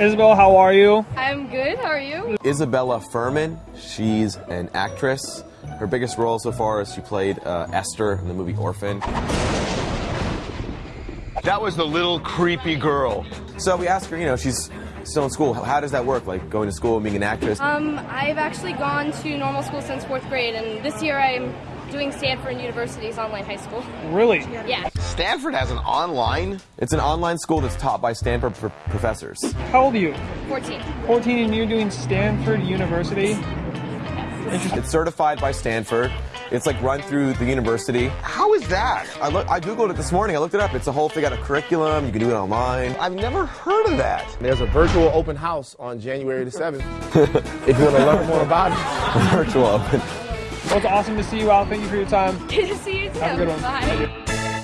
Isabel, how are you? I'm good. How are you? Isabella Fuhrman, she's an actress. Her biggest role so far is she played uh, Esther in the movie Orphan. That was the little creepy girl. So we asked her, you know, she's still in school. How does that work, like going to school and being an actress? Um, I've actually gone to normal school since fourth grade, and this year I'm doing Stanford University's online high school. Really? Yeah. Stanford has an online? It's an online school that's taught by Stanford pr- professors. How old are you? 14. 14 and you're doing Stanford University? It's certified by Stanford. It's like run through the university. How is that? I look, I googled it this morning. I looked it up. It's a whole thing. Got a curriculum. You can do it online. I've never heard of that. There's a virtual open house on January the 7th. if you want to learn more about it. Virtual open. Well, it's awesome to see you out. Thank you for your time. Good to see you too. Have a good one. Bye.